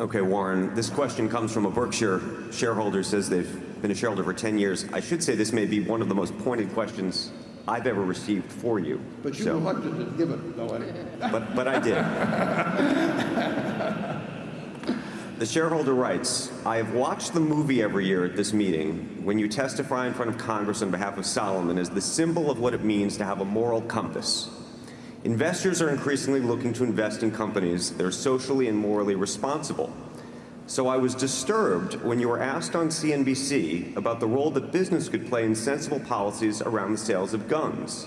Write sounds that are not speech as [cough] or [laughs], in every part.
Okay, Warren, this question comes from a Berkshire shareholder, says they've been a shareholder for 10 years. I should say this may be one of the most pointed questions I've ever received for you. But you So- elected to give it, though, but, but I did. the shareholder writes, I have watched the movie every year at this meeting when you testify in front of Congress on behalf of Salomon as the symbol of what it means to have a moral compass. Investors are increasingly looking to invest in companies that are socially and morally responsible. So I was disturbed when you were asked on CNBC about the role that business could play in sensible policies around the sales of guns.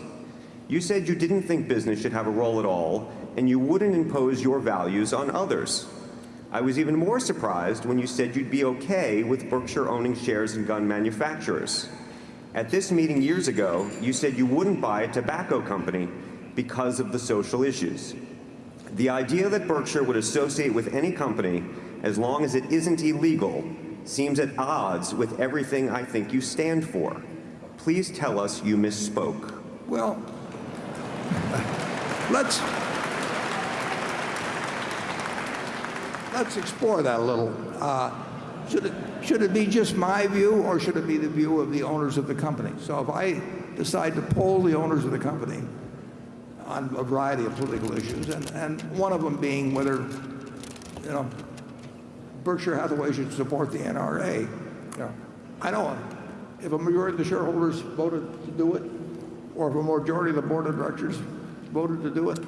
You said you didn't think business should have a role at all, and you wouldn't impose your values on others. I was even more surprised when you said you'd be okay with Berkshire owning shares in gun manufacturers. At this meeting years ago, you said you wouldn't buy a tobacco company because of the social issues. The idea that Berkshire would associate with any company as long as it isn't illegal seems at odds with everything I think you stand for. Please tell us you misspoke. Well, let's, let's explore that a little. Uh, should, it, should it be just my view or should it be the view of the owners of the company? So if I decide to poll the owners of the company on a variety of political issues, and, and one of them being whether, you know, Berkshire Hathaway should support the NRA, you know, I don't, if a majority of the shareholders voted to do it, or if a majority of the board of directors voted to do it,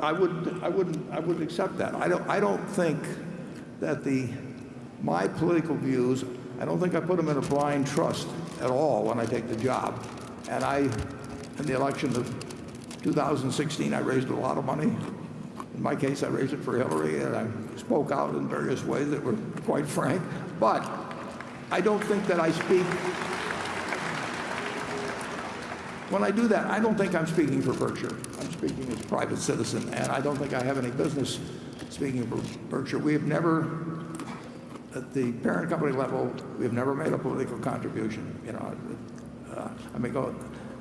I wouldn't, I wouldn't, I wouldn't accept that. I don't, I don't think that the, my political views, I don't think I put them in a blind trust at all when I take the job. And I, in the election of 2016, I raised a lot of money. In my case, I raised it for Hillary, and I spoke out in various ways that were quite frank. But I don't think that I speak when I do that, I don't think I'm speaking for Berkshire. I'm speaking as a private citizen, and I don't think I have any business speaking for Berkshire. We have never, at the parent company level, we have never made a political contribution. You know, uh, I mean, go,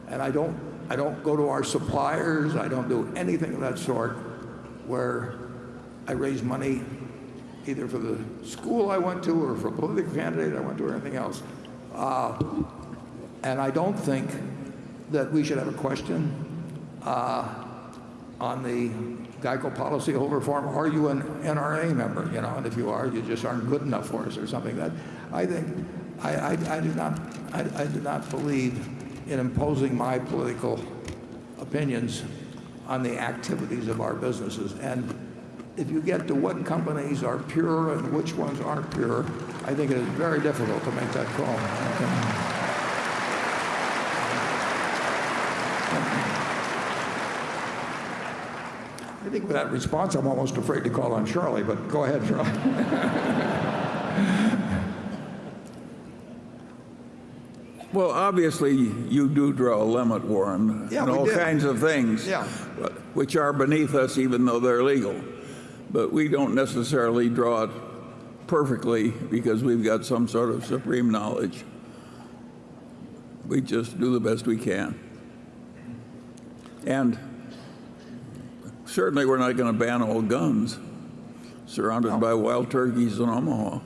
and I don't, I don't go to our suppliers. I don't do anything of that sort where I raise money either for the school I went to or for a political candidate I went to or anything else. Uh, and I don't think that we should have a question uh, on the Geico policyholder form. Are you an NRA member? You know, and if you are, you just aren't good enough for us or something. That I think I, I, I do not I, I do not believe in imposing my political opinions on the activities of our businesses. And if you get to what companies are pure and which ones aren't pure, I think it is very difficult to make that call. I think with that response, I'm almost afraid to call on Charlie, but go ahead, Charlie. [laughs] Well, obviously, you do draw a limit, Warren, Yeah, and all did. kinds of things, Yeah. which are beneath us, even though they're legal. But we don't necessarily draw it perfectly because we've got some sort of supreme knowledge. We just do the best we can. And certainly, we're not going to ban all guns surrounded by wild turkeys in Omaha.